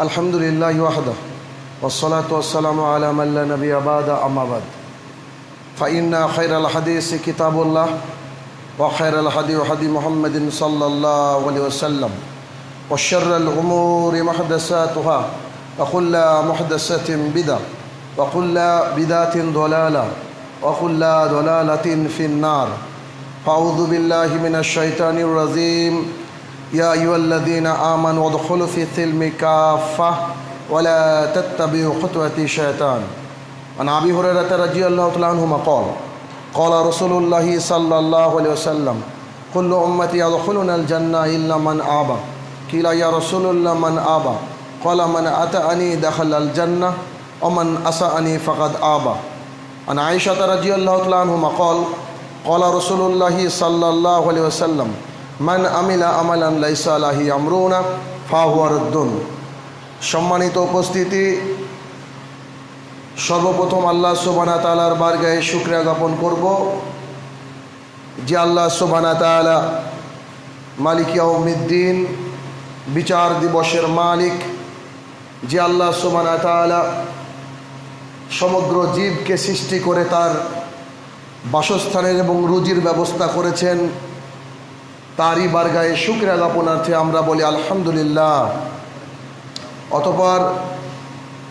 الحمد لله وحده والصلاة والسلام على من لا نبي بعد أما بعد. فإن خير الحديث كتاب الله وخير الهدي هدي محمد صلى الله عليه وسلم وشر الأمور محدثاتها وكل محدثة بدعة وكل بدعة ضلالة وكل ضلالة في النار. فأعوذ بالله من الشيطان الرجيم يا أيها الذين آمنوا ادخلوا في السلم كافة ولا تتبعوا خطوة الشيطان. عن أبي هريرة رضي الله تعالى عنهما قال قال رسول الله صلى الله عليه وسلم كل أمتي يدخلون الجنة إلا من آبى. قيل يا رسول الله من آبى؟ قال من أتأني دخل الجنة ومن أسأني فقد آبى. عن عائشة رضي الله تعالى عنهما قال قال رسول الله صلى الله عليه وسلم মান আমিলা আমালান লাইসা আলাহি আমরুনা ফাহুয়ারদ্দুন সম্মানিত উপস্থিতি, সর্বপ্রথম আল্লাহ সোবানা তালার বারগায়ে শুক্রিয়া জ্ঞাপন করব যে আল্লাহ সোবানা তালা মালিকিয়া উমিদ্দিন বিচার দিবসের মালিক, যে আল্লাহ সোবানা তালা সমগ্র জীবকে সৃষ্টি করে তার বাসস্থানের এবং রুজির ব্যবস্থা করেছেন। তারই বারগায়ে শুক্রিয়া জ্ঞাপনার্থে আমরা বলি আলহামদুলিল্লাহ। অতপর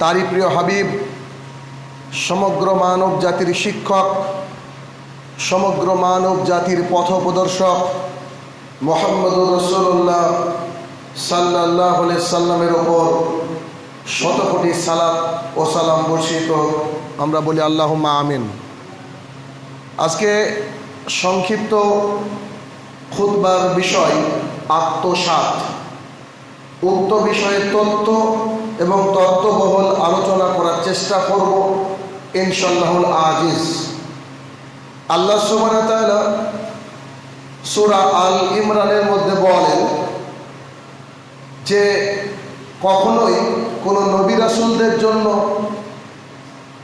তারই প্রিয় হাবিব, সমগ্র মানব জাতির শিক্ষক, সমগ্র মানব জাতির পথপ্রদর্শক মোহাম্মদ রসুল্লাহ সাল্লাহ সাল্লামের ওপর শত কোটি সালাম ও সালাম বর্ষিত। আমরা বলি আল্লাহ আমিন। আজকে সংক্ষিপ্ত খুদবার বিষয় আত্মসাত। উক্ত বিষয়ে তথ্য এবং তত্ত্ববহল আলোচনা করার চেষ্টা করব ইনশাল্লাহুল আজিজ। আল্লাহ সুবান সুরা আল ইমরানের মধ্যে বলেন যে, কখনোই কোনো নবী রাসুলদের জন্য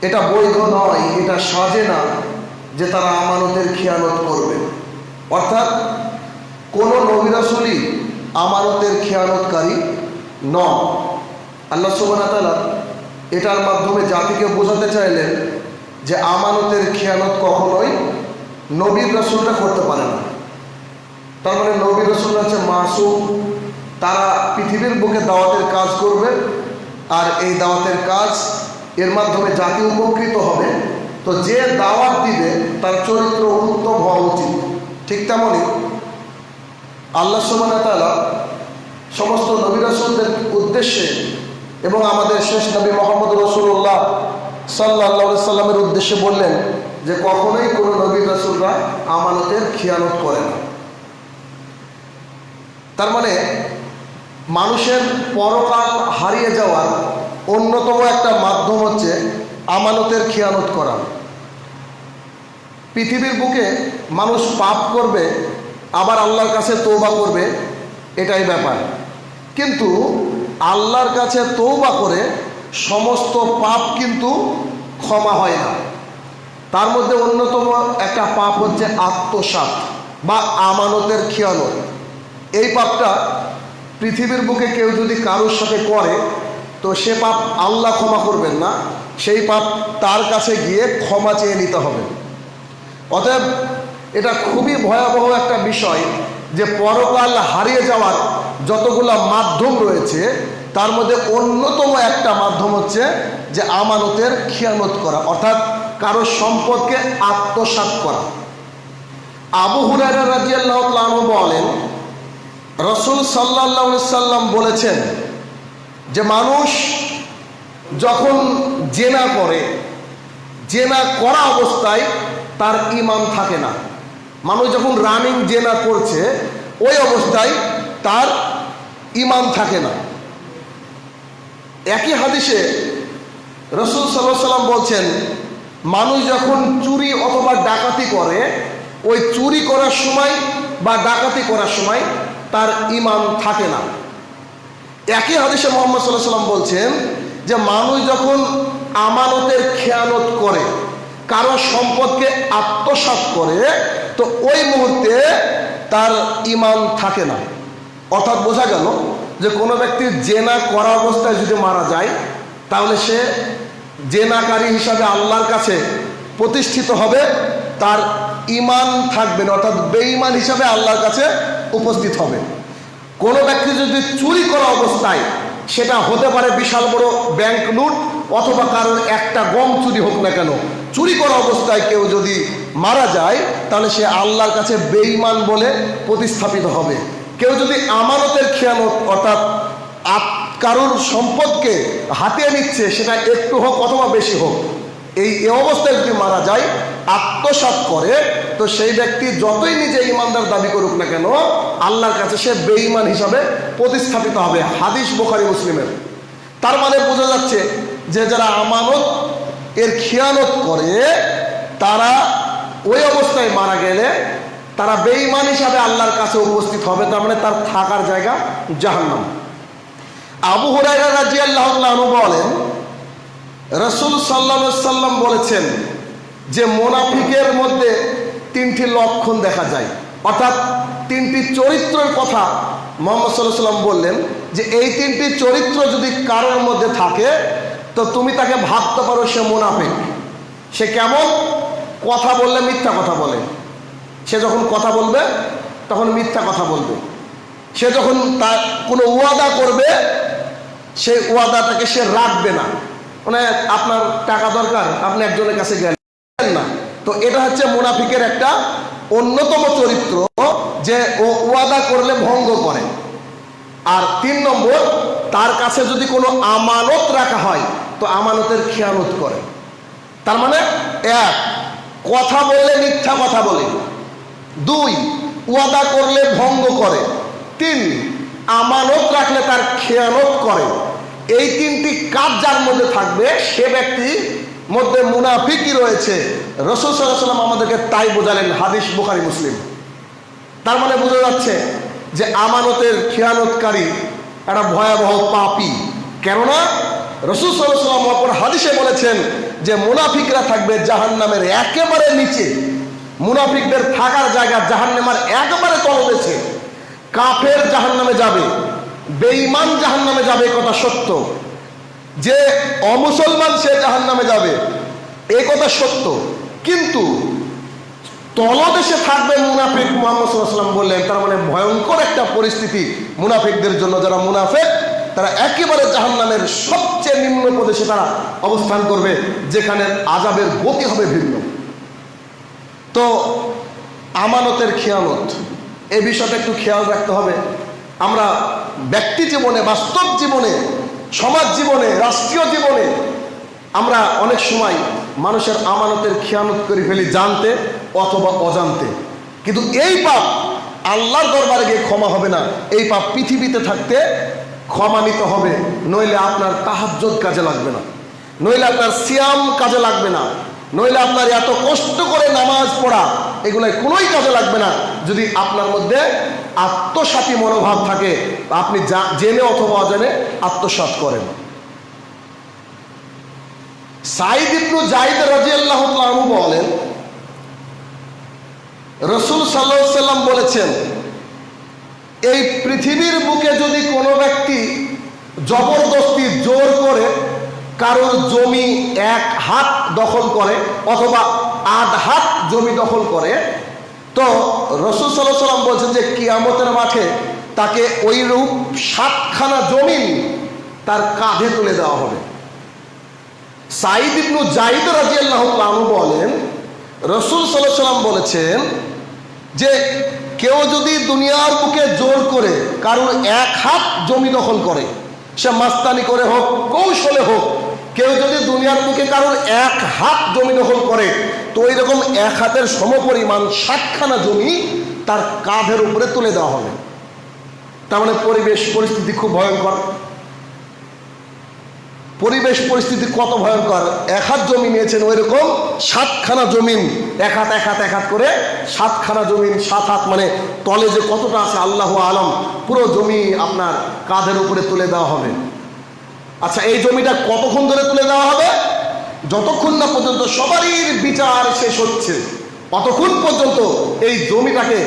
এটা বৈধ নয়, এটা সাজে না যে তারা আমানতের খেয়ানত করবে। অর্থাৎ কোনো নবী রাসুলই আমানতের খেয়ানতকারী ন আল্লাহ সুবাহতালা এটার মাধ্যমে জাতিকে বোঝাতে চাইলেন যে আমানতের খেয়ানত কখনোই নবীর রসুলটা করতে পারে না। তার মানে নবীর রসুল হচ্ছে মাসুম। তারা পৃথিবীর বুকে দাওয়াতের কাজ করবে আর এই দাওয়াতের কাজ এর মাধ্যমে জাতি উপকৃত হবে। তো যে দাওয়াত দিবে, তার চরিত্র উত্তম হওয়া উচিত। ঠিক তেমনই আল্লাহ সুবাহতালা সমস্ত নবী রসুলদের উদ্দেশ্যে এবং আমাদের শেষ নবী মোহাম্মদ রসুল্লাহ সাল্লাহ সাল্লামের উদ্দেশ্যে বললেন যে কখনোই কোনো নবী রসুলরা আমানতের খিয়ানত করে না। তার মানে মানুষের পরকাল হারিয়ে যাওয়ার অন্যতম একটা মাধ্যম হচ্ছে আমানতের খিয়ানত করা। পৃথিবীর বুকে মানুষ পাপ করবে আবার আল্লাহর কাছে তৌবা করবে, এটাই ব্যাপার। কিন্তু আল্লাহর কাছে তৌবা করে সমস্ত পাপ কিন্তু ক্ষমা হয় না। তার মধ্যে অন্যতম একটা পাপ হচ্ছে আত্মসাত বা আমানতের খেয়ানত। এই পাপটা পৃথিবীর বুকে কেউ যদি কারোর সাথে করে, তো সে পাপ আল্লাহ ক্ষমা করবেন না, সেই পাপ তার কাছে গিয়ে ক্ষমা চেয়ে নিতে হবে। অতএব এটা খুবই ভয়াবহ একটা বিষয় যে পরকাল হারিয়ে যাওয়ার যতগুলো মাধ্যম রয়েছে, তার মধ্যে অন্যতম একটা মাধ্যম হচ্ছে যে আমানতের খেয়ানত করা, অর্থাৎ কারও সম্পদকে আত্মসাত করা। আবু হুরারা রাজি আল্লাহ বলেন, রসুল সাল্লাহ সাল্লাম বলেছেন যে মানুষ যখন জেনা করে, জেনা করা অবস্থায় তার ইমান থাকে না। মানুষ যখন রানিং জেনা করছে, ওই অবস্থায় তার ইমান থাকে না। একই হাদিসে রসুল সাল্লাহ সাল্লাম বলছেন, মানুষ যখন চুরি অথবা ডাকাতি করে, ওই চুরি করার সময় বা ডাকাতি করার সময় তার ইমান থাকে না। একই হাদিসে মোহাম্মদ সাল্লাহ সাল্লাম বলছেন যে, মানুষ যখন আমানতের খেয়ানত করে কারও সম্পদকে আত্মসাত করে, তো ওই মুহূর্তে তার ইমান থাকে না। অর্থাৎ বোঝা গেল যে কোনো ব্যক্তির জেনা করা অবস্থায় যদি মারা যায়, তাহলে সে জেনাকারী হিসাবে আল্লাহর কাছে প্রতিষ্ঠিত হবে, তার ইমান থাকবে না, অর্থাৎ বেঈমান হিসাবে আল্লাহর কাছে উপস্থিত হবে। কোনো ব্যক্তি যদি চুরি করা অবস্থায় সেটা হতে পারে বিশাল বড় ব্যাংক লুট অথবা কারোর একটা গম চুরি হোক না কেন। চুরি করা অবস্থায় কেউ যদি মারা যায়, তাহলে সে আল্লাহর কাছে বেঈমান বলে প্রতিস্থাপিত হবে। কেউ যদি আমানতের খেয়ানত অর্থাৎ কারোর সম্পদকে হাতিয়ে নিচ্ছে, সেটা একটু হোক অথবা বেশি হোক এই অবস্থায় যদি মারা যায়, আত্মসাৎ করে, তো সেই ব্যক্তি যতই নিজে ইমানদার দাবি করুক না কেন, আল্লাহর কাছে সে বেঈমান হিসাবে প্রতিস্থাপিত হবে। হাদিস বোখারি, মুসলিমের। তার মানে বোঝা যাচ্ছে যে যারা আমানত, এর খেয়ানত করে, তারা ওই অবস্থায় মারা গেলে তারা বেঈমান হিসাবে আল্লাহর কাছে উপস্থিত হবে, তার মানে তার থাকার জায়গা জাহান্নাম। আবু হুরাইরা রাজিয়াল্লাহু আনহু বলেন রসুল সাল্লা সাল্লাম বলেছেন যে মোনাফিকের মধ্যে তিনটি লক্ষণ দেখা যায়। অর্থাৎ তিনটি চরিত্রের কথা মোহাম্মদ সাল্লাহ সাল্লাম বললেন যে এই তিনটি চরিত্র যদি কারোর মধ্যে থাকে, তো তুমি তাকে ভাবতে পারো সে মোনাফিক। সে কেমন? কথা বললে মিথ্যা কথা বলে। সে যখন কথা বলবে, তখন মিথ্যা কথা বলবে। সে যখন তার কোনো ওয়াদা করবে সেই ওয়াদাটাকে সে রাখবে না। মানে আপনার টাকা দরকার, আপনি একজনের কাছে গেলেন না। তো এটা হচ্ছে মুনাফিকের একটা অন্যতম চরিত্র যে ও ওয়াদা করলে ভঙ্গ করে। আর তিন নম্বর, তার কাছে যদি কোনো আমানত রাখা হয়, তো আমানতের খেয়ানত করে। তার মানে এক, কথা বললে মিথ্যা কথা বলে। দুই, ওয়াদা করলে ভঙ্গ করে। তিন, আমানত রাখলে তার খেয়ানত করে। এই তিনটি কাজ যার মধ্যে থাকবে, সে ব্যক্তি মধ্যে মুনাফিকই রয়েছে। রসুল সাল্লাম আমাদেরকে তাই বোঝালেন, হাদিস বুখারি, মুসলিম। তার মানে বোঝা যাচ্ছে যে আমানতের খেয়ানতকারী একটা ভয়াবহ পাপি। কেননা রসুল সাল্লাম অপর হাদিসে বলেছেন যে মুনাফিকরা থাকবে জাহান্নামের একেবারে নিচে। মুনাফিকদের থাকার জায়গা জাহান্নামার একেবারে তলদেছে কাফের জাহান্নামে যাবে। বেঈমান জাহান্নামে যাবে এ কথা সত্য। যে অমুসলমান সে জাহান্নামে যাবে, এ কথা সত্য। কিন্তু তলদেশে থাকবে মুনাফিক মোহাম্মদ বললেন, তার মানে ভয়ঙ্কর একটা পরিস্থিতি মুনাফিকদের জন্য যারা মুনাফেক, তারা একেবারে জাহান্নামের সবচেয়ে নিম্ন প্রদেশে তারা অবস্থান করবে, যেখানে আজাবের গতি হবে ভিন্ন। তো আমানতের খেয়ালত, এ বিষয়টা একটু খেয়াল রাখতে হবে। আমরা ব্যক্তি জীবনে, বাস্তব জীবনে, সমাজ জীবনে, রাষ্ট্রীয় জীবনে, আমরা অনেক সময় মানুষের আমানতের খেয়ানত করে ফেলি জানতে অথবা অজান্তে। কিন্তু এই পাপ আল্লাহর দরবারে গিয়ে ক্ষমা হবে না। এই পাপ পৃথিবীতে থাকতে ক্ষমা নিতে হবে। নইলে আপনার তাহাজ্জুদ কাজে লাগবে না। নইলে আপনার সিয়াম কাজে লাগবে না। নইলে আপনার এত কষ্ট করে নামাজ পড়া এগুলো কোনোই কাজে লাগবে না। যদি আপনার মধ্যে আত্মসাতী মনোভাব থাকে, আপনি জেনে অথবা অজেনে আত্মসাত করেন। সাইদ ইবনু জাহিদ রাজিয়াল্লাহ তাআলা বলেন, রসুল সাল্লাহ সাল্লাম বলেছেন, এই পৃথিবীর বুকে যদি কোনো ব্যক্তি জবরদস্তি জোর করে কারোর জমি এক হাত দখল করে অথবা আধ হাত জমি দখল করে। তো রসুল সাল্লাহ সাল্লাম বলছেন যে কিয়ামতের মাঠে তাকে ওই রূপ সাতখানা জমিন তার কাঁধে তুলে দেওয়া হবে। সাইদ ইবনু জাইদ রাজিয়াল্লাহ আনহু বলেন, রসুল সাল্লাহ সাল্লাম বলেছেন যে কেউ যদি দুনিয়ার বুকে জোর করে কারোর এক হাত জমি দখল করে সে মাস্তানি করে হোক, কৌশলে হোক, কেউ যদি দুনিয়ার মুখে কারোর এক হাত জমি দখল করে, তো ওই রকম এক হাতের সমপরিমাণ সাতখানা জমি তার কাঁধের উপরে তুলে দেওয়া হবে। তার মানে পরিবেশ, পরিস্থিতি খুব ভয়ঙ্কর। পরিবেশ পরিস্থিতি কত ভয়ঙ্কর? এক হাত জমি নিয়েছেন ওই রকম সাতখানা জমিন, এক হাত এক হাত এক হাত করে সাতখানা জমিন, সাত হাত মানে তলে যে কতটা আছে আল্লাহ আলম, পুরো জমি আপনার কাঁধের উপরে তুলে দেওয়া হবে। আচ্ছা এই জমিটা কতক্ষণ ধরে তুলে দেওয়া হবে? যতক্ষণ না পর্যন্ত সবারই বিচার শেষ হচ্ছে অতক্ষণ পর্যন্ত এই জমিটাকে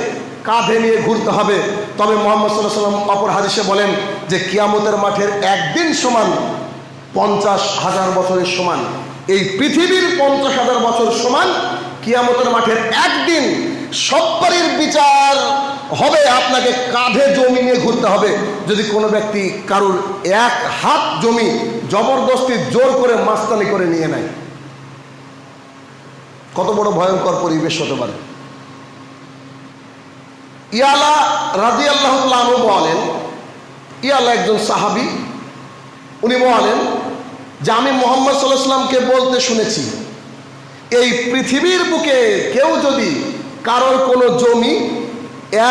কাঁধে নিয়ে ঘুরতে হবে। তবে মোহাম্মদ সাল্লাহ সাল্লাম অপর হাদিসে বলেন যে, কিয়ামতের মাঠের একদিন সমান পঞ্চাশ হাজার বছরের সমান। এই পৃথিবীর পঞ্চাশ হাজার বছর সমান কিয়ামতের মাঠের একদিন সব্বারের বিচার হবে, আপনাকে কাঁধে জমি নিয়ে ঘুরতে হবে। যদি কোনো ব্যক্তি কারুর এক হাত জমি জবরদস্তি জোর করে মাস্তানি করে নিয়ে নেয়, কত বড় ভয়ঙ্কর পরিবেশ হতে পারে। ইয়ালা রাজি আল্লাহ বলেন, ইয়ালা একজন সাহাবি, উনি বলেন যে আমি মোহাম্মদ সাল্লাহ সাল্লামকে বলতে শুনেছি। এই পৃথিবীর বুকে কেউ যদি কারোর কোনো জমি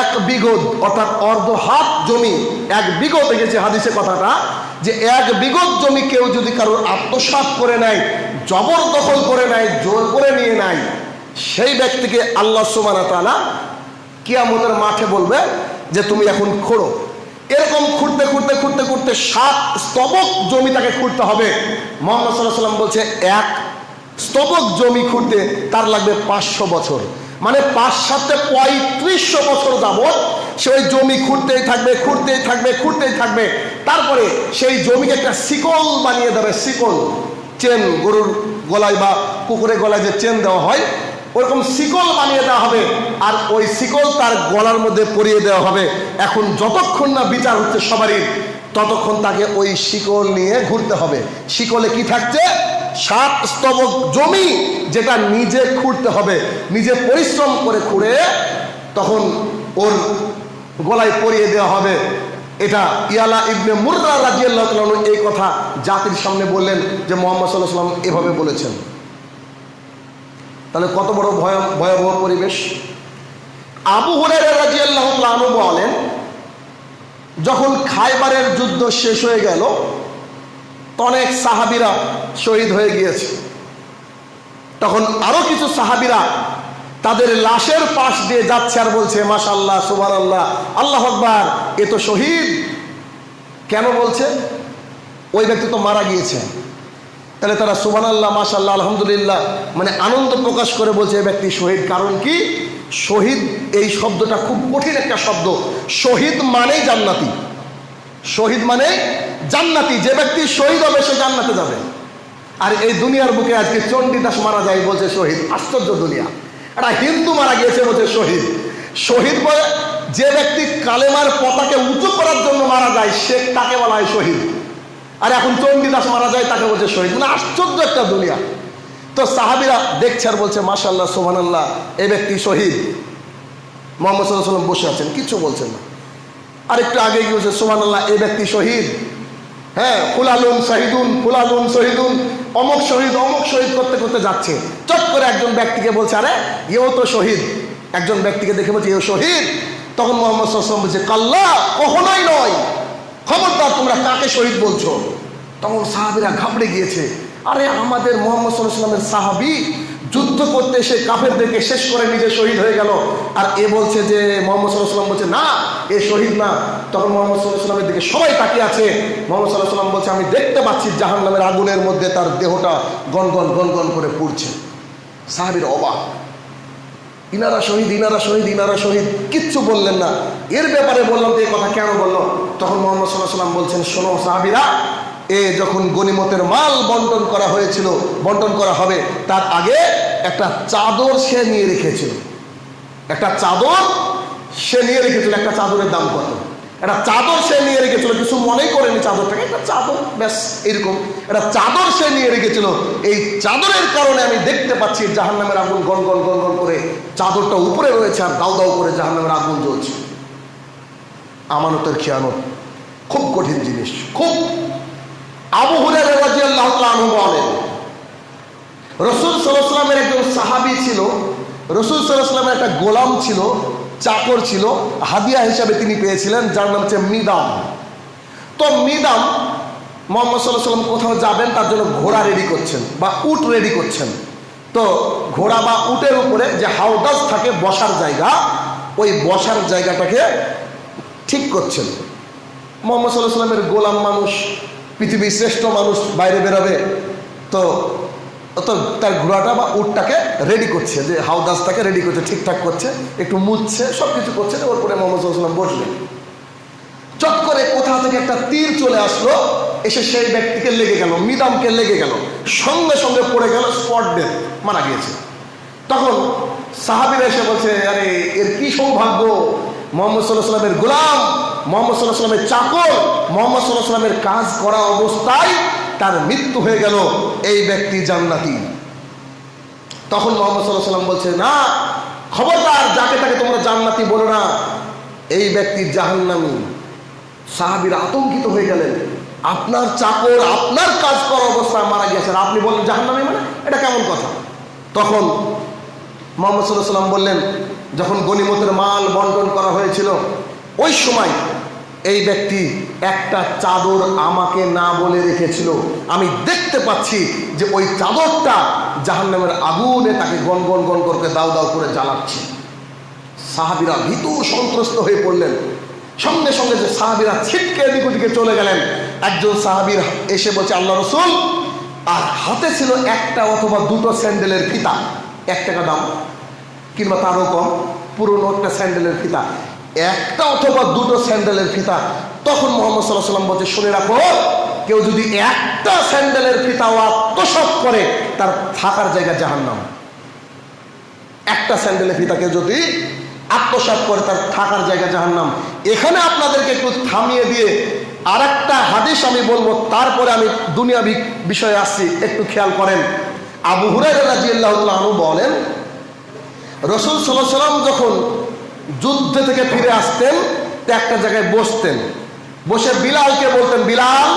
এক বিগত অর্থাৎ অর্ধ হাত জমি, এক বিগত গেছে হাদিসে কথাটা, যে এক বিগত জমি কেউ যদি কারোর আত্মসাৎ করে নেয়, জবরদখল করে নেয়, জোর করে নিয়ে নেয়, সেই ব্যক্তিকে আল্লাহ সুমানা তালা কিয়ামতের মাঠে বলবে যে, তুমি এখন খোঁড়ো। এরকম খুঁড়তে খুঁড়তে খুঁড়তে খুঁড়তে সাত স্তবক জমি তাকে খুঁড়তে হবে। মোহাম্মদ সাল্লাহ সাল্লাম বলছে, এক স্তবক জমি খুঁড়তে তার লাগবে পাঁচশো বছর। মানে পাঁচ সাথে পঁয়ত্রিশশো বছর যাবৎ সে ওই জমি খুঁড়তেই থাকবে খুঁড়তেই থাকবে খুঁড়তেই থাকবে। তারপরে সেই জমিকে একটা শিকল বানিয়ে দেবে, শিকল। চেন গরুর গলায় বা কুকুরের গলায় যে চেন দেওয়া হয় ওরকম শিকল বানিয়ে দেওয়া হবে, আর ওই শিকল তার গলার মধ্যে পরিয়ে দেওয়া হবে। এখন যতক্ষণ না বিচার হচ্ছে সবারই, ততক্ষণ তাকে ওই শিকল নিয়ে ঘুরতে হবে। শিকলে কি থাকছে? সাত স্তবক জমি যেটা নিজে খুঁড়তে হবে। নিজে পরিশ্রম করে খুঁড়ে তখন ওর গলায় পরিয়ে দেওয়া হবে। এটা ইয়ালা ইবনে মুর্রা রাজিয়াল্লাহ এই কথা জাতির সামনে বললেন যে মোহাম্মদ সাল্লাহ সাল্লাম এভাবে বলেছেন। তাহলে কত বড় ভয় ভয়াবহ পরিবেশ? আবু আনহু বলেন, যখন খাইবারের যুদ্ধ শেষ হয়ে গেল, অনেক সাহাবিরা শহীদ হয়ে গিয়েছে। তখন আরও কিছু সাহাবিরা তাদের লাশের পাশ দিয়ে যাচ্ছে আর বলছে মাশাল্লাহ সুবান আল্লাহ আল্লাহ আকবার, এ তো শহীদ। কেন বলছে? ওই ব্যক্তি তো মারা গিয়েছে। তাহলে তারা সুবান আল্লাহ মাশাল্লাহ আলহামদুলিল্লাহ মানে আনন্দ প্রকাশ করে বলছে এ ব্যক্তি শহীদ। কারণ কি? শহীদ এই শব্দটা খুব কঠিন একটা শব্দ। শহীদ মানেই জান্নাতি। শহীদ মানে জান্নাতি। যে ব্যক্তি শহীদ হবে, সে জান্নাতে যাবে। আর এই দুনিয়ার বুকে আজকে চণ্ডীদাস মারা যায়, বলছে শহীদ। আশ্চর্য দুনিয়া। একটা হিন্দু মারা গিয়েছে, বলছে শহীদ। শহীদ বলে যে ব্যক্তি কালেমার পতাকে উঁচু করার জন্য মারা যায়, সে তাকে বলা হয় শহীদ? আর এখন চণ্ডীদাস মারা যায়, তাকে বলছে শহীদ। মানে আশ্চর্য একটা দুনিয়া। তো সাহাবিরা দেখছে আর বলছে মাশাল্লাহ সোহান আল্লাহ এই ব্যক্তি শহীদ। মোহাম্মদ সাল্লাহ বসে আছেন, কিছু বলছেন না। আর একটু আগে গিয়ে বলছে সোহান আল্লাহ এই ব্যক্তি শহীদ। হ্যাঁ ফুলালুন শহীদুন ফুলালুন শহীদুন, অমুক শহীদ অমুক শহীদ করতে করতে যাচ্ছে। চট করে একজন ব্যক্তিকে বলছে, আরে, এও তো শহীদ। একজন ব্যক্তিকে দেখে বলছে, এও শহীদ? তখন মোহাম্মদ সাল্লাম বলছে, কাল্লা, কখনোই নয়। খবরদার, তোমরা কাকে শহীদ বলছো? তখন সাহাবিরা ঘাবড়ে গিয়েছে। আরে, আমাদের মোহাম্মদ সাল্লামের সাহাবি যুদ্ধ করতে এসে কাফেরদেরকে শেষ করে নিজে শহীদ হয়ে গেল। আর এ বলছে যে, মোহাম্মদ সাল্লাহ সাল্লাম বলছে, না, এ শহীদ না। তখন মোহাম্মদ সাল্লাহ সাল্লামের দিকে সবাই তাকিয়ে আছে। মোহাম্মদ সাল্লাহ সাল্লাম বলছে, আমি দেখতে পাচ্ছি জাহান নামের আগুনের মধ্যে তার দেহটা গনগন গনগন করে পুড়ছে। সাহাবির অবাক। ইনারা শহীদ ইনারা শহীদ ইনারা শহীদ, কিচ্ছু বললেন না। এর ব্যাপারে বললাম যে এই কথা কেন বলল? তখন মোহাম্মদ সাল্লাহ সাল্লাম বলছেন, শোনো সাহাবিরা, এ যখন গনিমতের মাল বন্টন করা হয়েছিল, বন্টন করা হবে, তার আগে একটা চাদর সে নিয়ে রেখেছিল। একটা চাদর সে নিয়ে রেখেছিল, একটা চাদরের দাম কত? একটা চাদর সে নিয়ে রেখেছিল, কিছু মনে করেনি চাদরটাকে, একটা চাদর, ব্যাস, এরকম। একটা চাদর সে নিয়ে রেখেছিল, এই চাদরের কারণে আমি দেখতে পাচ্ছি জাহান নামের আগুন গন গন গন গন করে চাদরটা উপরে রয়েছে আর দাউ দাউ করে জাহান নামের আগুন জ্বলছে। আমানতের খেয়ানত, খুব কঠিন জিনিস, খুব। আবু তাআলা আনহু বলেন, রসুল সাল্লামের একজন সাহাবি ছিল, রসুল সাল্লামের একটা গোলাম ছিল চাকর ছিল, হাদিয়া হিসাবে তিনি পেয়েছিলেন, যার নাম হচ্ছে মিদাম। তো মিদাম মোহাম্মদ সাল্লাহ সাল্লাম কোথাও যাবেন, তার জন্য ঘোড়া রেডি করছেন বা উট রেডি করছেন। তো ঘোড়া বা উটের উপরে যে হাউদাস থাকে, বসার জায়গা, ওই বসার জায়গাটাকে ঠিক করছেন। মোহাম্মদ সাল্লাহ সাল্লামের গোলাম মানুষ, পৃথিবীর শ্রেষ্ঠ মানুষ বাইরে বেরোবে। তো তার ঘোড়াটা বা উটটাকে রেডি করছে, যে হাউদাসটাকে রেডি করছে, ঠিকঠাক করছে, একটু মুছছে সব কিছু করছে ওর পরে মোহাম্মদ সাল্লাম বসলেন। চট করে কোথা থেকে একটা তীর চলে আসলো, এসে সেই ব্যক্তিকে লেগে গেল, মিদামকে লেগে গেল, সঙ্গে সঙ্গে পড়ে গেল স্পট ডেথ মারা গিয়েছে। তখন সাহাবিরা এসে বলছে, আরে, এর কি সৌভাগ্য? মোহাম্মদ সাল্লাহ সাল্লামের গোলাম, মোহাম্মদ সাল্লাহ সাল্লামের চাকর, মোহাম্মদ সাল্লাহ সাল্লামের কাজ করা অবস্থায় তার মৃত্যু হয়ে গেল এই ব্যক্তি জান্নাতি। তখন মোহাম্মদ সাল্লাহ সাল্লাম বলছে, না, খবরদার, যাকে তাকে তোমরা জান্নাতি বলো না। এই ব্যক্তি জাহান্নামী। সাহাবির আতঙ্কিত হয়ে গেলেন। আপনার চাকর, আপনার কাজ করা অবস্থায় মারা গিয়েছেন। আপনি বললেন, জাহান্নামি মানে? এটা কেমন কথা? তখন মোহাম্মদ সাল্লাহ সাল্লাম বললেন, যখন গনিমতের মাল বন্টন করা হয়েছিল, ওই সময় এই ব্যক্তি একটা চাদর আমাকে না বলে রেখেছিল। আমি দেখতে পাচ্ছি যে ওই চাদরটা জাহান্নামের আগুনে তাকে গন গন গন করে দাও দাও করে জ্বালাচ্ছে। সাহাবিরা ভীত সন্ত্রস্ত হয়ে পড়লেন। সঙ্গে সঙ্গে যে সাহাবিরা ছিটকে এদিক ওদিকে চলে গেলেন, একজন সাহাবির এসে বলছে, আল্লাহ রসুল, আর হাতে ছিল একটা অথবা দুটো স্যান্ডেলের ফিতা, এক টাকা দাম কিংবা তারও কম, পুরনো একটা স্যান্ডেলের ফিতা। একটা অথবা দুটো স্যান্ডেলের ফিতা তখন মোহাম্মদ সাল্লাহ সাল্লাম বলছে, শুনে রাখো, কেউ যদি একটা স্যান্ডেলের ফিতাও আত্মসাত করে, তার থাকার জায়গা জাহান্নাম। একটা স্যান্ডেলের ফিতাকে যদি আত্মসাত করে, তার থাকার জায়গা জাহান্নাম। এখানে আপনাদেরকে একটু থামিয়ে দিয়ে আর একটা হাদিস আমি বলব, তারপরে আমি দুনিয়া বিষয়ে আসছি, একটু খেয়াল করেন। আবু হুরাই রাজিয়াল্লাহ বলেন, রসুল সাল্লাহ সাল্লাম যখন যুদ্ধ থেকে ফিরে আসতেন একটা জায়গায় বসতেন। বসে বিলালকে বলতেন, বিলাল,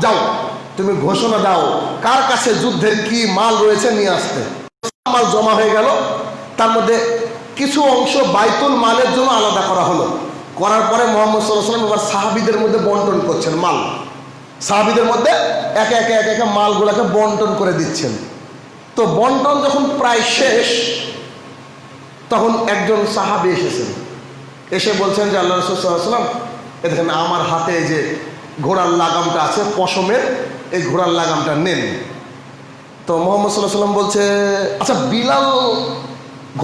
যাও, তুমি ঘোষণা দাও, কার কাছে যুদ্ধের কি মাল রয়েছে নিয়ে আসতে? মাল জমা হয়ে গেল। তার মধ্যে কিছু অংশ বাইতুল মালের জন্য আলাদা করা হলো। করার পরে মোহাম্মদ সাল্লাম এবার সাহাবিদের মধ্যে বন্টন করছেন, মাল। সাহাবিদের মধ্যে একে একে একে একে মালগুলোকে বন্টন করে দিচ্ছেন। তো বন্টন যখন প্রায় শেষ তখন একজন সাহাবি এসেছেন। এসে বলছেন যে আল্লাহ রসুলাম এ দেখেন আমার হাতে যে ঘোড়ার লাগামটা আছে, পশমের, এই ঘোড়ার লাগামটা নেন। তো মোহাম্মদ সাল্লাহ সাল্লাম বলছে আচ্ছা বিলাল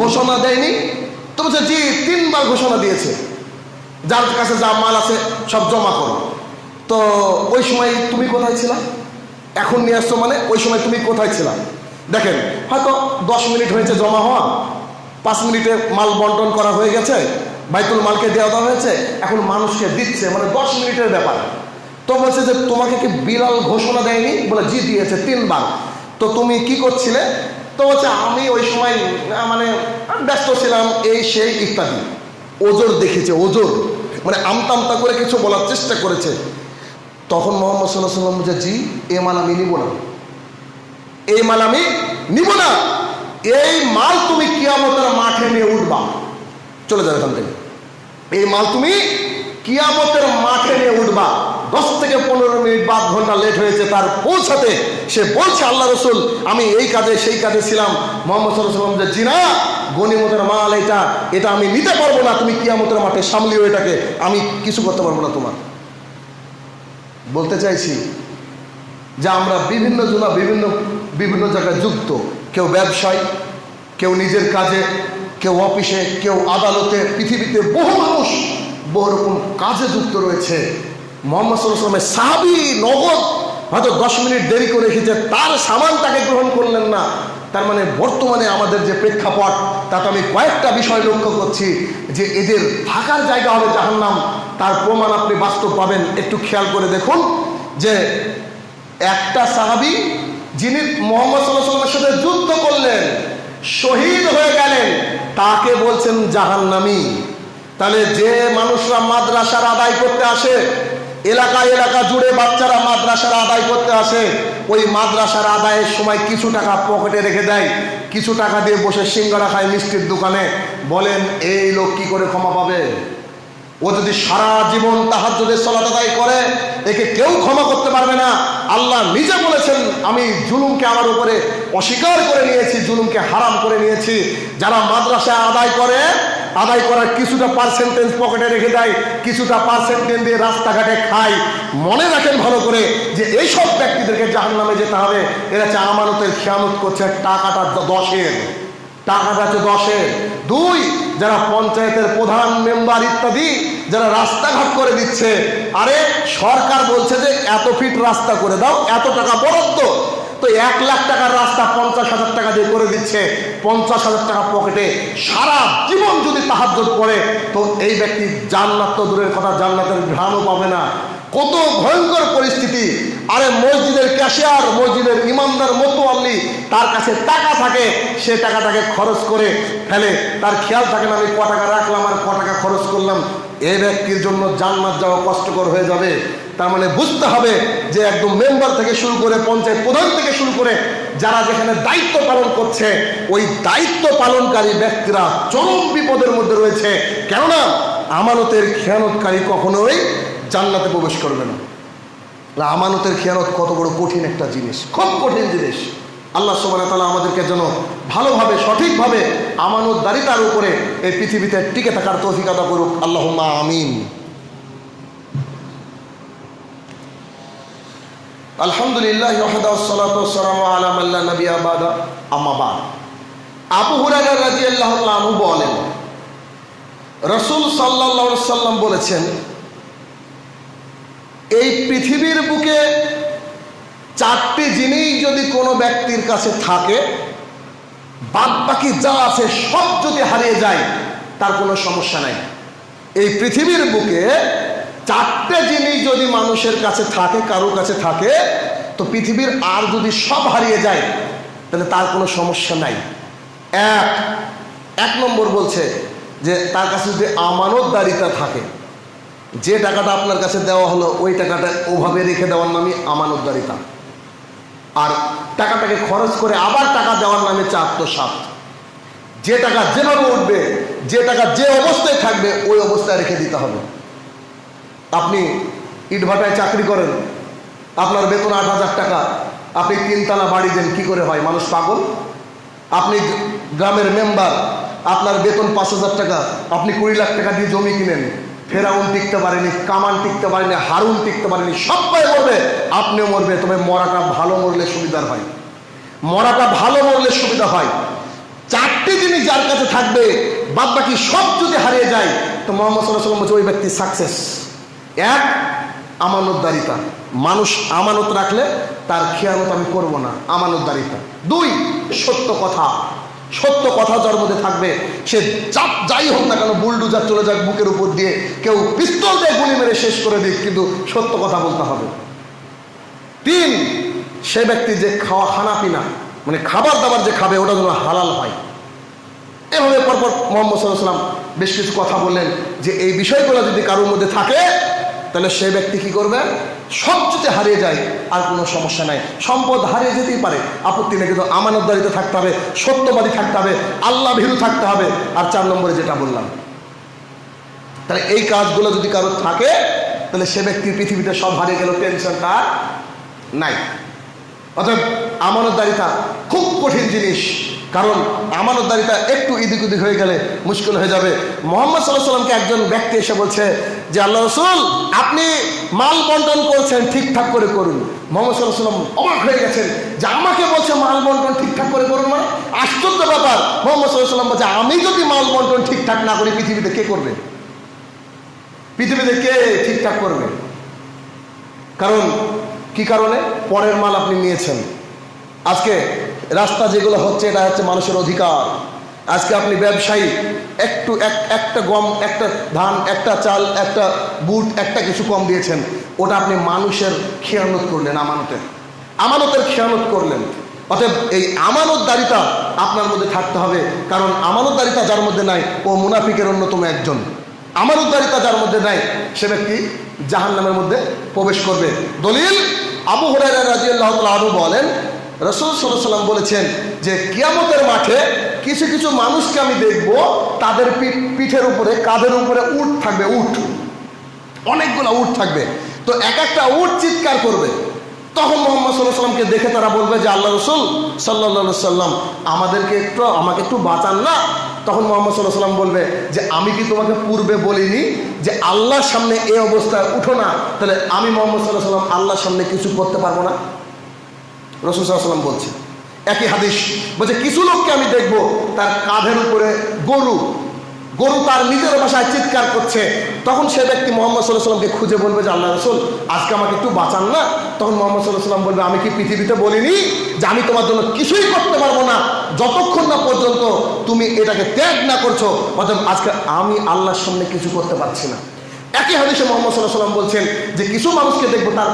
ঘোষণা দেয়নি? তো বলছে, জি, তিনবার ঘোষণা দিয়েছে। যার কাছে যা মাল আছে সব জমা করো। তো ওই সময় তুমি কোথায় ছিলা? এখন নিয়ে আসছো মানে ওই সময় তুমি কোথায় ছিলা? দেখেন, হয়তো দশ মিনিট হয়েছে জমা হওয়া পাঁচ মিনিটে মাল বন্টন করা হয়ে গেছে, বাইতুল মালকে দেওয়া দেওয়া হয়েছে, এখন মানুষকে দিচ্ছে মানে দশ মিনিটের ব্যাপার। তো বলছে যে তোমাকে কি বিড়াল ঘোষণা দেয়নি? বলে, জি, দিয়েছে তিনবার। তো তুমি কি করছিলে? তো বলছে, আমি ওই সময় মানে ব্যস্ত ছিলাম, এই, সেই ইত্যাদি। ওজোর দেখেছে, ওজোর। মানে আমতা আমতা করে কিছু বলার চেষ্টা করেছে। তখন মোহাম্মদ সাল্লাহ সাল্লাম বলছে, জি, এ মাল আমি নিব না। এই মাল আমি নিব না। এই মাল তুমি কিয়ামতের মাঠে নিয়ে উঠবা। চলে যাবে এখান থেকে। এই মাল তুমি কিয়ামতের মাঠে নিয়ে উঠবা। দশ থেকে পনেরো মিনিট বা ঘণ্টা লেট হয়েছে, তার পৌঁছাতে সে বলছে, আল্লাহ রসুল, আমি এই কাজে, সেই কাজে ছিলাম। মোহাম্মদ সাল্লাম যে জিনা গনিমতের মাল এটা এটা আমি নিতে পারব না, তুমি কিয়ামতের মাঠে সামলিও এটাকে, আমি কিছু করতে পারব না তোমার। বলতে চাইছি যে আমরা বিভিন্ন জনা বিভিন্ন বিভিন্ন জায়গায় যুক্ত। কেউ ব্যবসায়, কেউ নিজের কাজে, কেউ অফিসে, কেউ আদালতে, পৃথিবীতে বহু মানুষ বহু রকম কাজে যুক্ত রয়েছে। মোহাম্মদ সাল্লামের সাহাবি নগদ হয়তো দশ মিনিট দেরি করে রেখেছে তার সামান তাকে গ্রহণ করলেন না। তার মানে বর্তমানে আমাদের যে প্রেক্ষাপট, তাতে আমি কয়েকটা বিষয় লক্ষ্য করছি যে এদের থাকার জায়গা হবে জাহান্নাম। তার প্রমাণ আপনি বাস্তব পাবেন, একটু খেয়াল করে দেখুন যে একটা সাহাবি যিনি মোহাম্মদ সাথে যুদ্ধ করলেন, শহীদ হয়ে গেলেন, তাকে বলছেন জাহান্নামি। তাহলে যে মানুষরা মাদ্রাসার আদায় করতে আসে এলাকা এলাকা জুড়ে বাচ্চারা মাদ্রাসার আদায় করতে আসে, ওই মাদ্রাসার আদায়ের সময় কিছু টাকা পকেটে রেখে দেয়, কিছু টাকা দিয়ে বসে সিঙ্গারা খায় মিষ্টির দোকানে, বলেন, এই লোক কি করে ক্ষমা পাবে? ও যদি সারা জীবন তাহার যদি সলাত আদায় করে, একে কেউ ক্ষমা করতে পারবে না। আল্লাহ নিজে বলেছেন, আমি জুলুমকে আমার উপরে অস্বীকার করে নিয়েছি, জুলুমকে হারাম করে নিয়েছি। যারা মাদ্রাসা আদায় করে, আদায় করার কিছুটা পার্সেন্টেজ পকেটে রেখে দেয়, কিছুটা পার্সেন্টেজ দিয়ে রাস্তাঘাটে খায়। মনে রাখেন ভালো করে যে এইসব ব্যক্তিদেরকে জাহান নামে যেতে হবে। এরা হচ্ছে আমানতের খেয়ানত করছে, টাকাটা দশের। টাকাটা হচ্ছে দশের। দুই যারা পঞ্চায়েতের প্রধান মেম্বার ইত্যাদি যারা রাস্তাঘাট করে দিচ্ছে, আরে সরকার বলছে যে এত ফিট রাস্তা করে দাও, এত টাকা বরাদ্দ। তো এক লাখ টাকার রাস্তা পঞ্চাশ হাজার টাকা দিয়ে করে দিচ্ছে। পঞ্চাশ হাজার টাকা পকেটে সারা জীবন যদি তাহাজ্জুদ পড়ে, তো এই ব্যক্তি জান্নাত তো দূরের কথা, জান্নাতের ঘ্রাণও পাবে না। কত ভয়ঙ্কর পরিস্থিতি। আরে মসজিদের ক্যাশিয়ার, মসজিদের ইমামদার মতোয়াল্লি, তার কাছে টাকা থাকে, সে টাকাটাকে খরচ করে ফেলে। তার খেয়াল থাকে না, আমি ক টাকা রাখলাম আর ক টাকা খরচ করলাম। এই ব্যক্তির জন্য জান্নাত যাওয়া কষ্টকর হয়ে যাবে। তার মানে বুঝতে হবে যে একদম মেম্বার থেকে শুরু করে পঞ্চায়েত প্রধান থেকে শুরু করে যারা যেখানে দায়িত্ব পালন করছে, ওই দায়িত্ব পালনকারী ব্যক্তিরা চরম বিপদের মধ্যে রয়েছে। কেননা আমানতের খেয়ানতকারী কখনোই জান্নাতে প্রবেশ করবে না। আমানতের খেয়ানত কত বড় কঠিন একটা জিনিস। খুব কঠিন জিনিস। আল্লাহ সোবানা তালা আমাদেরকে যেন ভালোভাবে, সঠিকভাবে আমানতদারিতার উপরে এই পৃথিবীতে টিকে থাকার তৌফিক আদা করুক। আল্লাহ আমিন। আলহামদুলিল্লাহ আবু বলেন, রসুল সাল্লাল্লাহু সাল্লাম বলেছেন এই পৃথিবীর বুকে চারটি জিনিস যদি কোনো ব্যক্তির কাছে থাকে বাদ বাকি যা আছে সব যদি হারিয়ে যায়, তার কোনো সমস্যা নাই। এই পৃথিবীর বুকে চারটে জিনিস যদি মানুষের কাছে থাকে কারোর কাছে থাকে, তো পৃথিবীর আর যদি সব হারিয়ে যায়, তাহলে তার কোনো সমস্যা নাই। এক এক নম্বর বলছে যে তার কাছে যদি আমানতদারিতা থাকে যে টাকাটা আপনার কাছে দেওয়া হলো, ওই টাকাটা ওভাবে রেখে দেওয়ার নামই আমানতদারিতা। আর টাকাটাকে খরচ করে আবার টাকা দেওয়ার নামে হচ্ছে আত্মসাত যে টাকা যেভাবে উঠবে, যে টাকা যে অবস্থায় থাকবে, ওই অবস্থায় রেখে দিতে হবে। আপনি ইটভাটায় চাকরি করেন, আপনার বেতন আট হাজার টাকা, আপনি তিনতলা বাড়ি দেন, কি করে হয়? মানুষ পাগল? আপনি গ্রামের মেম্বার, আপনার বেতন পাঁচ হাজার টাকা, আপনি কুড়ি লাখ টাকা দিয়ে জমি কিনেন। ফেরাউন টিকতে পারেনি কামান টিকতে পারেনি, হারুন টিকতে পারেনি, সবাই মরবে আপনিও মরবে, তবে মরাটা ভালো মরলে সুবিধার হয়। মরাটা ভালো মরলে সুবিধা হয়। চারটি জিনিস যার কাছে থাকবে বাদ বাকি সব যদি হারিয়ে যায়, তো মোহাম্মদ সাল্লাহ সাল্লাম বলছে, ওই ব্যক্তি সাকসেস এক, আমানতদারিতা। মানুষ আমানত রাখলে তার খেয়ানত আমি করব না, আমানতদারিতা। দুই, সত্য কথা। সত্য কথা যার মধ্যে থাকবে, সে চাপ যাই হোক না কেন বুলডুজার চলে যাক বুকের উপর দিয়ে, কেউ পিস্তল দিয়ে গুলি মেরে শেষ করে দিক, কিন্তু সত্য কথা বলতে হবে। তিন, সে ব্যক্তি যে খাওয়া খানা পিনা মানে খাবার দাবার যে খাবে, ওটা যেন হালাল হয়। এভাবে পরপর মোহাম্মদ সাল্লাহ সাল্লাম বেশ কিছু কথা বললেন যে এই বিষয়গুলো যদি কারোর মধ্যে থাকে তাহলে সে ব্যক্তি কি করবে? সব যদি হারিয়ে যায়, আর কোনো সমস্যা নাই। সম্পদ হারিয়ে যেতেই পারে। আপত্তি নেই, কিন্তু আমানতদারিতে থাকতে হবে, সত্যবাদী থাকতে হবে আল্লাহ ভীরু থাকতে হবে। আর চার নম্বরে যেটা বললাম, তাহলে এই কাজগুলো যদি কারোর থাকে, তাহলে সে ব্যক্তি পৃথিবীতে সব হারিয়ে গেল টেনশন তার নাই। অর্থাৎ আমানতদারিতা খুব কঠিন জিনিস। কারণ আমানতদারিতা একটু ইদিক উদিক হয়ে গেলে মুশকিল হয়ে যাবে। মোহাম্মদ সাল্লাহ সাল্লামকে একজন ব্যক্তি এসে বলছে যে, আল্লাহ রসুল, আপনি মাল বন্টন করছেন, ঠিকঠাক করে করুন। মোহাম্মদ সাল্লাহ সাল্লাম অবাক হয়ে গেছেন যে, আমাকে বলছে মাল বন্টন ঠিকঠাক করে করুন মানে? আশ্চর্য ব্যাপার। মোহাম্মদ সাল্লাহ সাল্লাম বলছে, আমি যদি মাল বন্টন ঠিকঠাক না করি, পৃথিবীতে কে করবে? পৃথিবীতে কে ঠিকঠাক করবে? কারণ, কি কারণে? পরের মাল আপনি নিয়েছেন। আজকে রাস্তা যেগুলো হচ্ছে, এটা হচ্ছে মানুষের অধিকার। আজকে আপনি ব্যবসায়ী, একটু এক, একটা গম, একটা ধান, একটা চাল, একটা বুট, একটা কিছু কম দিয়েছেন। ওটা আপনি মানুষের খেয়ানত করলেন আমানতের। আমানতের খেয়ানত করলেন। অতএব এই আমানতদারিতা আপনার মধ্যে থাকতে হবে, কারণ আমানতদারিতা যার মধ্যে নাই, ও মুনাফিকের অন্যতম একজন। আমানতদারিতা যার মধ্যে নাই, সে ব্যক্তি জাহান নামের মধ্যে প্রবেশ করবে। দলিল আবু হরাইরা রাজি আল্লাহ বলেন রসুল সাল্লাম বলেছেন যে কিয়ামতের মাঠে কিছু কিছু মানুষকে আমি দেখব, তাদের পিঠ, পিঠের উপরে, কাঁধের উপরে উট থাকবে উঠ অনেকগুলো উট থাকবে। তো এক একটা উট চিৎকার করবে। তখন মোহাম্মদ সাল্লাহ সাল্লামকে দেখে তারা বলবে যে, আল্লাহ রসুল সাল্লা সাল্লাম আমাদেরকে একটু, আমাকে একটু বাঁচান না? তখন মোহাম্মদ সাল্লাহ সাল্লাম বলবে যে, আমি কি তোমাকে পূর্বে বলিনি যে, আল্লাহর সামনে এই অবস্থায় উঠো না? তাহলে আমি মোহাম্মদ সাল্লাহ সাল্লাম আল্লাহর সামনে কিছু করতে পারব না? রসুল সাল্লাম বলছে, একই হাদিস, বলছে, কিছু লোককে আমি দেখব, তার কাঁধের উপরে গরু গরু তার নিজের ভাষায় চিৎকার করছে, তখন সে ব্যক্তি মোহাম্মদ সাল্লাহ সাল্লামকে খুঁজে বলবে যে, আল্লাহ রসুল, আজকে আমাকে একটু বাঁচান না? তখন মোহাম্মদ সাল্লাহ সাল্লাম বলবে, আমি কি পৃথিবীতে বলিনি যে আমি তোমার জন্য কিছুই করতে পারব না? যতক্ষণ না পর্যন্ত তুমি এটাকে ত্যাগ না করছ, অতএব আজকে আমি আল্লাহর সামনে কিছু করতে পারছি না। একই হাদিসে মোহাম্মদ সাল্লাহ সাল্লাম বলছেন যে, কিছু মানুষকে দেখব তার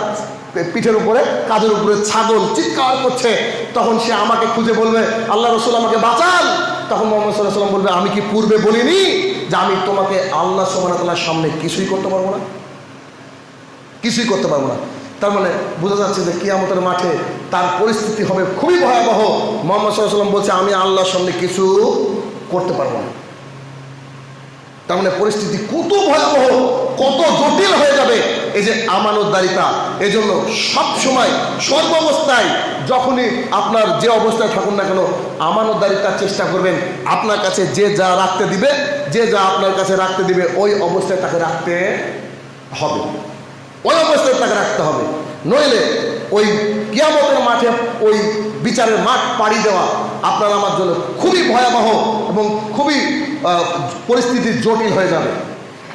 পিঠের উপরে, কাজের উপরে ছাগল চিৎকার করছে। তখন সে আমাকে খুঁজে বলবে, আল্লাহ রসুল আমাকে বাঁচান। তখন মোহাম্মদ সাল্লাহ সাল্লাম বলবে, আমি কি পূর্বে বলিনি যে আমি তোমাকে আল্লাহ সোমানাতাল্লার সামনে কিছুই করতে পারব না? কিছুই করতে পারব না। তার মানে বোঝা যাচ্ছে যে কিয়ামতের মাঠে তার পরিস্থিতি হবে খুবই ভয়াবহ। মোহাম্মদ সাল্লাহ সাল্লাম বলছে, আমি আল্লাহর সামনে কিছু করতে পারব না। তার মানে পরিস্থিতি কত ভয়াবহ, কত জটিল হয়ে যাবে। এই যে আমানতদারিতা এই জন্য সবসময় সর্বাবস্থায় যখনই আপনার যে অবস্থায় থাকুন না কেন, আমানতদারিতার চেষ্টা করবেন। আপনার কাছে যে যা রাখতে দিবে, যে যা আপনার কাছে রাখতে দিবে, ওই অবস্থায় তাকে রাখতে হবে। ওই অবস্থায় তাকে রাখতে হবে। নইলে ওই কিয়ামতের মাঠে ওই বিচারের মাঠ পাড়ি দেওয়া আপনার আমার জন্য খুবই ভয়াবহ এবং খুবই পরিস্থিতি জটিল হয়ে যাবে।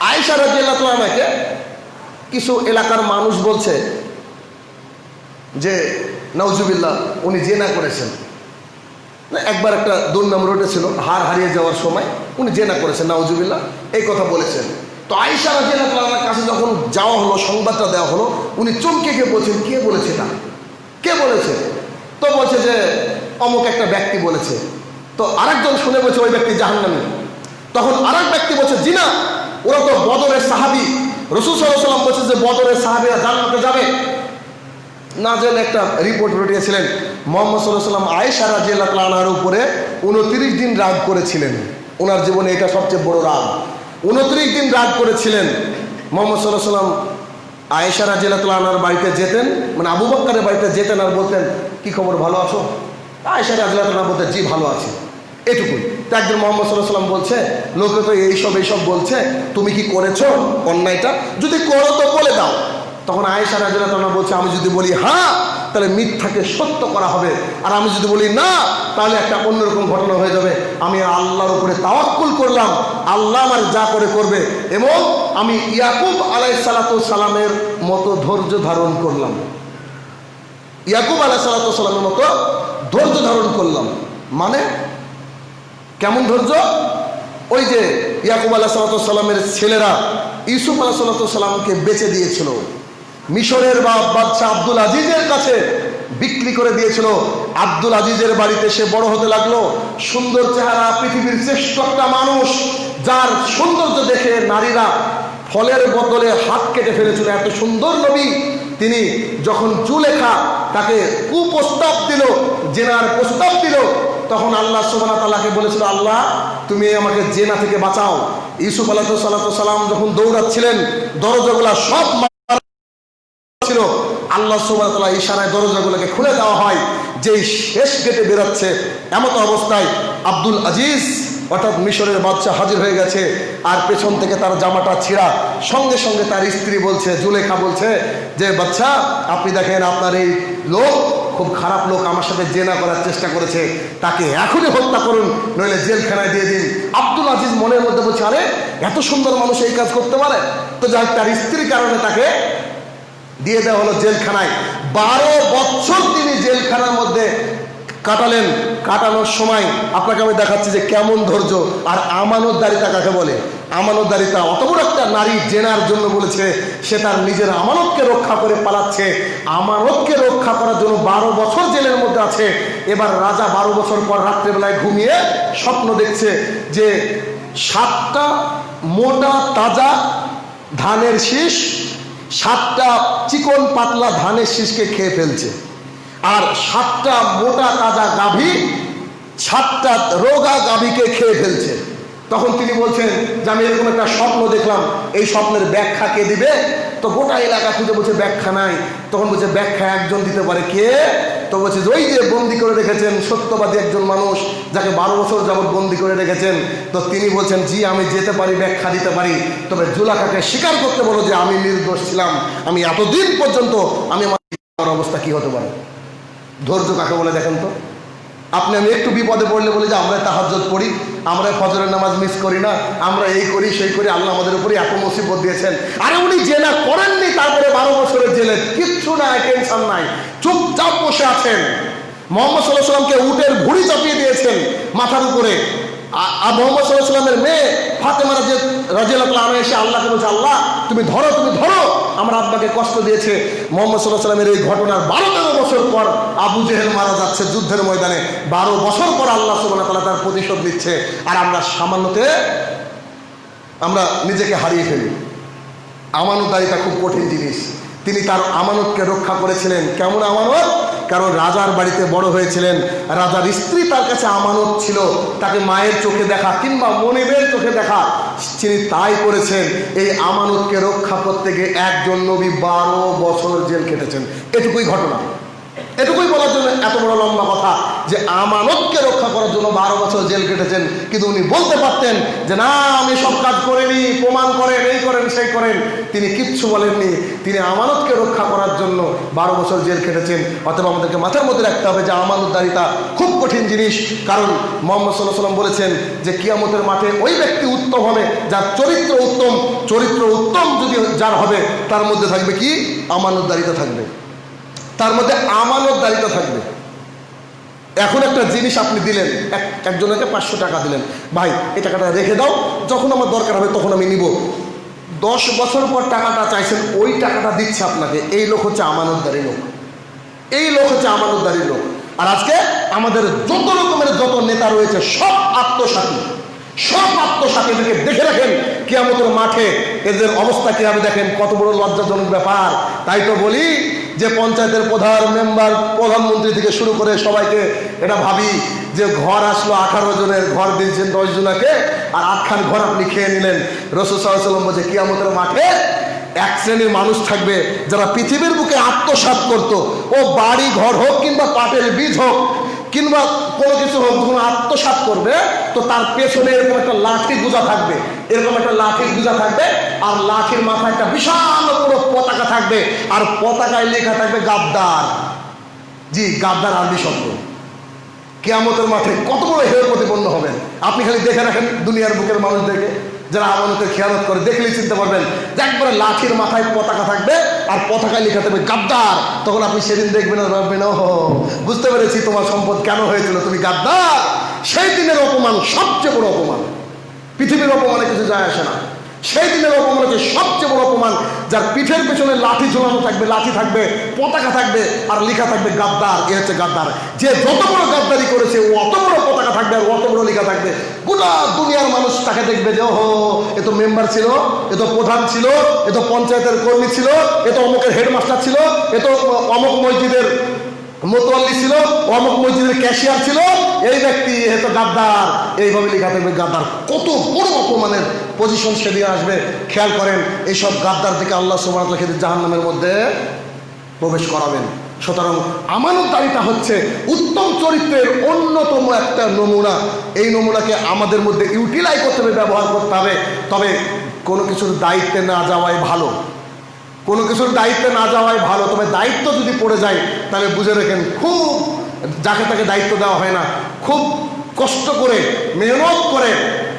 আয়সা রাজিয়াল্লাহ আমাকে কিছু এলাকার মানুষ বলছে যে নওজুবিল্লাহ উনি জেনা করেছেন। একবার একটা দুর্নাম রোডে ছিল হার হারিয়ে যাওয়ার সময় উনি জেনা করেছেন, নাউজুবিল্লাহ, এই কথা বলেছেন। তো আইসা তাআলার কাছে যখন যাওয়া হলো, সংবাদটা দেওয়া হলো, উনি চমকে গিয়ে বলছেন, কে বলেছে তা কে বলেছে? তো বলছে যে, অমুক একটা ব্যক্তি বলেছে। তো আরেকজন শুনে বলছে, ওই ব্যক্তি জাহান্নামী। তখন আরেক ব্যক্তি বলছে, জিনা, ওরা তো বদরের সাহাবি। রসুল সাল্লাম বলছে যে বদরের সাহাবিরা জান্নাতে যাবে। না জেনে একটা রিপোর্ট রটিয়েছিলেন মোহাম্মদ সাল্লাহ সাল্লাম আয়েশা রাজিয়াল্লাহ তালার উপরে উনত্রিশ দিন রাগ করেছিলেন। ওনার জীবনে এটা সবচেয়ে বড় রাগ। উনত্রিশ দিন রাগ করেছিলেন। মোহাম্মদ সাল্লাহ সাল্লাম আয়েশা রাজিয়াল্লাহ তালার বাড়িতে যেতেন। মানে আবু বক্কারের বাড়িতে যেতেন আর বলতেন, কি খবর, ভালো আছো? আয়েশা রাজিয়াল্লাহ তালা বলতেন, জি, ভালো আছি। এটুকুই। তো একজন মোহাম্মদ সাল্লাহ সাল্লাম বলছে, লোকে তো এইসব এইসব বলছে, তুমি কি করেছ অন্যায়টা? যদি করো তো বলে দাও। তখন আয়েশা রাজিয়াল্লাহ তাআলা বলছে, আমি যদি বলি হ্যাঁ তাহলে মিথ্যাকে সত্য করা হবে। আর আমি যদি বলি না, তাহলে একটা অন্যরকম ঘটনা হয়ে যাবে। আমি আল্লাহর উপরে তাওয়াক্কুল করলাম। আল্লাহ আমার যা করে করবে। এবং আমি ইয়াকুব আলাই সালাতু সালামের মতো ধৈর্য ধারণ করলাম। ইয়াকুব আলাই সালাতু সালামের মতো ধৈর্য ধারণ করলাম। মানে কেমন ধৈর্য? ওই যে ইয়াকুব আলাহ সালামের ছেলেরা ইউসুফ আলাহ সাল্লামকে বেচে দিয়েছিল। মিশরের বা বাদশাহ আব্দুল আজিজের কাছে বিক্রি করে দিয়েছিল। আব্দুল আজিজের বাড়িতে সে বড় হতে লাগল। সুন্দর চেহারা, পৃথিবীর শ্রেষ্ঠ একটা মানুষ, যার সৌন্দর্য দেখে নারীরা ফলের বদলে হাত কেটে ফেলেছিল। এত সুন্দর নবী। তিনি যখন জুলেখা তাকে কুপ্রস্তাব দিল, জেনার প্রস্তাব দিল তখন আল্লাহ সুবানা তালাকে বলেছিল, আল্লাহ, তুমি আমাকে জেনা থেকে বাঁচাও। ইউসুফ আল্লাহ সাল্লাম যখন দৌড়াচ্ছিলেন, দরজাগুলা সব ছিল। আল্লাহ সুবাহ তালা ইশারায় দরজাগুলোকে খুলে দেওয়া হয়, যেই শেষ গেটে বেরোচ্ছে। এমত অবস্থায় আব্দুল আজিজ অর্থাৎ মিশরের বাচ্চা হাজির হয়ে গেছে, আর পেছন থেকে তার জামাটা ছিঁড়া। সঙ্গে সঙ্গে তার স্ত্রী বলছে, জুলেখা বলছে যে বাচ্চা আপনি দেখেন আপনার এই লোক খুব খারাপ লোক আমার সাথে জেনা করার চেষ্টা করেছে। তাকে এখনই হত্যা করুন, নইলে জেলখানায় দিয়ে দিন। আব্দুল আজিজ মনের মধ্যে বলছে, আরে, এত সুন্দর মানুষ এই কাজ করতে পারে? তো যাই তার স্ত্রীর কারণে তাকে দিয়ে দেওয়া হলো জেলখানায়। বারো বছর তিনি জেলখানার মধ্যে কাটালেন, কাটানোর সময় আপনাকে আমি দেখাচ্ছি যে কেমন ধৈর্য আর আমানতদারিতা কাকে বলে? আমানতদারিতা অত বড় একটা নারী জেনার জন্য বলেছে, সে তার নিজের আমানতকে রক্ষা করে পালাচ্ছে। আমানতকে রক্ষা করার জন্য বারো বছর জেলের মধ্যে আছে। এবার রাজা বারো বছর পর রাত্রেবেলায় ঘুমিয়ে স্বপ্ন দেখছে যে সাতটা মোটা তাজা ধানের শীষ, সাতটা চিকন পাতলা ধানের শীষকে খেয়ে ফেলছে। আর সাতটা মোটা তাজা গাভী, সাতটা রোগা গাভীকে খেয়ে ফেলছে। তখন তিনি বলছেন যে, আমি এরকম একটা স্বপ্ন দেখলাম, এই স্বপ্নের ব্যাখ্যা কে দিবে? তো গোটা এলাকা খুঁজে বলছে, ব্যাখ্যা নাই। তখন বলছে, ব্যাখ্যা একজন দিতে পারে কে? তো বলছে, ওই যে বন্দি করে রেখেছেন সত্যবাদী একজন মানুষ, যাকে বারো বছর যাবৎ বন্দি করে রেখেছেন। তো তিনি বলছেন, জি, আমি যেতে পারি, ব্যাখ্যা দিতে পারি। তবে জুলাকাকে স্বীকার করতে বলো যে, আমি নির্দোষ ছিলাম। আমি এতদিন পর্যন্ত, আমি আমার অবস্থা কি হতে পারে? ধৈর্য কাকে বলে দেখেন তো? আপনি আমি একটু বিপদে পড়লে বলি যে, আমরা তাহাজ্জত পড়ি, আমরা ফজরের নামাজ মিস করি না, আমরা এই করি, সেই করি, আল্লাহ আমাদের উপরে এত মুসিবত দিয়েছেন। আরে উনি জেনা করেননি, তারপরে বারো বছরের জেলে। কিচ্ছু নাই, টেনশন নাই। চুপচাপ বসে আছেন। মোহাম্মদ সাল্লাহ সাল্লামকে উটের ভুড়ি চাপিয়ে দিয়েছেন মাথার উপরে। আর মোহাম্মদ সাল্লাহ সাল্লামের মেয়ে ফাতেমা রাজে রাজিয়াল্লাহ আনা এসে আল্লাহকে বলছে, আল্লাহ, তুমি ধরো তুমি ধরো, আমার আব্বাকে কষ্ট দিয়েছে। মোহাম্মদ সাল্লাহ সাল্লামের এই ঘটনার বারো বছর পর আবু জেহেল মারা যাচ্ছে যুদ্ধের ময়দানে। বারো বছর পর আল্লাহ সুবাহ তালা তার প্রতিশোধ নিচ্ছে। আর আমরা সামান্যতে আমরা নিজেকে হারিয়ে ফেলি। আমানতদারিতা খুব কঠিন জিনিস। তিনি তার আমানতকে রক্ষা করেছিলেন। কেমন আমানত? কারণ রাজার বাড়িতে বড় হয়েছিলেন। রাজার স্ত্রী তার কাছে আমানত ছিল। তাকে মায়ের চোখে দেখা কিংবা মনিবের চোখে দেখা, তিনি তাই করেছেন। এই আমানতকে রক্ষা করতে গিয়ে একজন নবী বারো বছর জেল কেটেছেন এটুকুই ঘটনা। এটুকুই বলার জন্য এত বড় লম্বা কথা যে আমানতকে রক্ষা করার জন্য বারো বছর জেল কেটেছেন, কিন্তু উনি বলতে পারতেন যে, না, আমি সব কাজ করিনি, প্রমাণ করেন, এই করেন, সেই করেন। তিনি কিচ্ছু বলেননি। তিনি আমানতকে রক্ষা করার জন্য বারো বছর জেল কেটেছেন। অথবা আমাদেরকে মাথার মধ্যে রাখতে হবে যে, আমানতদারিতা খুব কঠিন জিনিস। কারণ মোহাম্মদ সাল্লাহ সাল্লাম বলেছেন যে, কিয়ামতের মাঠে ওই ব্যক্তি উত্তম হবে, যার চরিত্র উত্তম। চরিত্র উত্তম যদি যার হবে, তার মধ্যে থাকবে কি? আমানতদারিতা থাকবে। তার মধ্যে আমানত দায়িত্ব থাকবে। এখন একটা জিনিস আপনি দিলেন, এক, একজনকে পাঁচশো টাকা দিলেন। ভাই, এই টাকাটা রেখে দাও, যখন আমার দরকার হবে তখন আমি নিব। দশ বছর পর টাকাটা চাইছেন, ওই টাকাটা দিচ্ছে আপনাকে। এই লোক হচ্ছে আমানতদারি লোক। এই লোক হচ্ছে আমানতদারি লোক। আর আজকে আমাদের যত রকমের যত নেতা রয়েছে, সব আত্মসাথী সব আত্মসাথীদেরকে দেখে রাখেন কিয়ামতের মাঠে এদের অবস্থা কীভাবে দেখেন, কত বড় লজ্জাজনক ব্যাপার। তাই তো বলি যে পঞ্চায়েতের প্রধান মেম্বার, প্রধানমন্ত্রী থেকে শুরু করে সবাইকে এটা ভাবি যে ঘর আসলো আঠারো জনের, ঘর দিয়েছেন দশ জনাকে, আর আটখান ঘর আপনি খেয়ে নিলেন। রসুল সাল্লাম বলছে, কিয়ামতের মাঠে এক শ্রেণির মানুষ থাকবে যারা পৃথিবীর বুকে আত্মসাৎ করত। ও বাড়ি ঘর হোক কিংবা পাটের বীজ হোক কিংবা কোনো কিছু হোক যখন আত্মসাৎ করবে, তো তার পেছনে এরকম একটা লাঠি গুজা থাকবে। এরকম একটা লাঠির গুজা থাকবে, আর লাঠির মাথায় একটা বিশাল বড় পতাকা থাকবে, আর পতাকায় লেখা থাকবে গাদ্দার। জি, গাদ্দার আরবি শব্দ। কেয়ামতের মাঠে কত বড় হেয় প্রতিপন্ন হবেন। আপনি খালি দেখে রাখেন দুনিয়ার বুকের মানুষদেরকে, যারা আমানতের খেয়ালত করে, দেখলেই চিনতে পারবেন যে একবারে লাঠির মাথায় পতাকা থাকবে আর পতাকায় লেখা থাকবে গাদ্দার। তখন আপনি সেদিন দেখবেন ভাববেন ও বুঝতে পেরেছি তোমার সম্পদ কেন হয়েছিল, তুমি গাদ্দার? সেই দিনের অপমান সবচেয়ে বড় অপমান। পৃথিবীর অপমানে কিছু যায় আসে না। সেই দিনের অপমান হচ্ছে সবচেয়ে বড় অপমান, যার পিঠের পেছনে লাঠি ঝোলানো থাকবে, লাঠি থাকবে, পতাকা থাকবে আর লেখা থাকবে গাদ্দার। এ হচ্ছে গাদ্দার। যে যত বড় গাদ্দারি করেছে অত বড় পতাকা থাকবে আর অত বড় লেখা থাকবে। গোটা দুনিয়ার মানুষ তাকে দেখবে যে, ওহো, এ তো মেম্বার ছিল, এ তো প্রধান ছিল, এ তো পঞ্চায়েতের কর্মী ছিল, এ তো অমুকের হেডমাস্টার ছিল, এ তো অমুক মসজিদের মোতোয়াল্লি ছিল, অমুক মসজিদের ক্যাশিয়ার ছিল, এই ব্যক্তি হয়তো গাদ্দার, এইভাবে লেখা থাকবে গাদ্দার। কত বড় অপমানের পজিশন সেদিকে আসবে। খেয়াল করেন এইসব গাদ্দার থেকে আল্লাহ সুবাহ জাহান নামের মধ্যে প্রবেশ করাবেন। সুতরাং আমানতদারিতা হচ্ছে উত্তম চরিত্রের অন্যতম একটা নমুনা। এই নমুনাকে আমাদের মধ্যে ইউটিলাইজ করতে হবে, ব্যবহার করতে হবে। তবে কোনো কিছুর দায়িত্বে না যাওয়াই ভালো। কোনো কিছুর দায়িত্বে না যাওয়াই ভালো, তবে দায়িত্ব যদি পড়ে যায়, তাহলে বুঝে রেখেন, খুব যাকে তাকে দায়িত্ব দেওয়া হয় না, খুব কষ্ট করে, মেহনত করে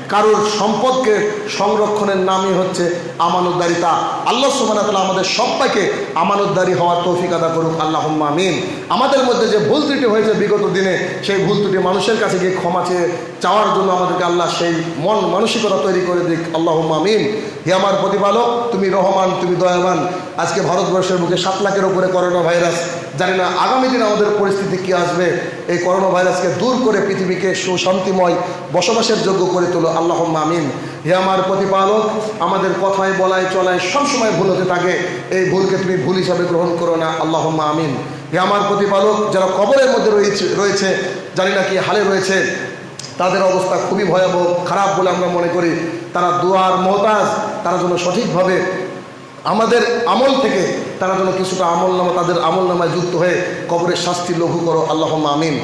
কারোর সম্পদকে সংরক্ষণের নামই হচ্ছে আমানতদারিতা। আল্লাহ সুবাহ আমাদের সবাইকে আমানতদারি হওয়ার তৌফিক আদা করুক। আল্লাহ আমিন। আমাদের মধ্যে যে ভুল ত্রুটি হয়েছে বিগত দিনে, সেই ভুল ত্রুটি মানুষের কাছে গিয়ে ক্ষমা চেয়ে চাওয়ার জন্য আমাদেরকে আল্লাহ সেই মন মানসিকতা তৈরি করে দিক। আল্লাহ আমিন। হে আমার প্রতিপালক, তুমি রহমান, তুমি দয়াবান। আজকে ভারতবর্ষের বুকে সাত লাখের উপরে করোনা ভাইরাস জানি না আগামী দিনে আমাদের পরিস্থিতি কি আসবে। এই করোনা ভাইরাসকে দূর করে পৃথিবীকে সুশান্তিময় বসবাসের যোগ্য করে তোলো। আল্লাহ আমিন। হে আমার প্রতিপালক, আমাদের কথায় বলায় চলায় সবসময় ভুল হতে থাকে। এই ভুলকে তুমি ভুল হিসাবে গ্রহণ করো না। আল্লাহ আমিন। হে আমার প্রতিপালক, যারা কবরের মধ্যে রয়েছে রয়েছে, জানি না কি হালে রয়েছে, তাদের অবস্থা খুবই ভয়াবহ, খারাপ বলে আমরা মনে করি। তারা দুয়ার মহতাজ তারা যেন সঠিকভাবে আমাদের আমল থেকে তারা যেন কিছুটা আমল নামা, তাদের আমল নামায় যুক্ত হয়ে কবরের শাস্তি লঘু করো। আল্লাহ আমিন।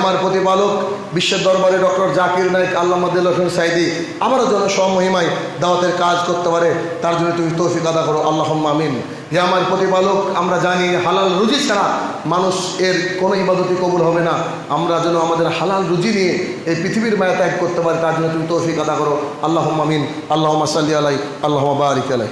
আমার প্রতিপালক, বিশ্বের দরবারে ডক্টর জাকির নাইক আল্লাহ হোসেন সাইদি আবারও যেন স্বমহিমায় দাওয়াতের কাজ করতে পারে, তার জন্য তুমি তৌফিক আদা করো। আল্লাহ আমিন। হে আমার প্রতিপালক, আমরা জানি হালাল রুজি ছাড়া মানুষ এর কোনো ইবাদতি কবুল হবে না। আমরা যেন আমাদের হালাল রুজি নিয়ে এই পৃথিবীর মায়া ত্যাগ করতে পারি, তার জন্য তুমি তৌফিক আদা করো। আল্লাহ আমিন। আল্লাহ সাল্লি আলাই আল্লাহ বারিক আলাই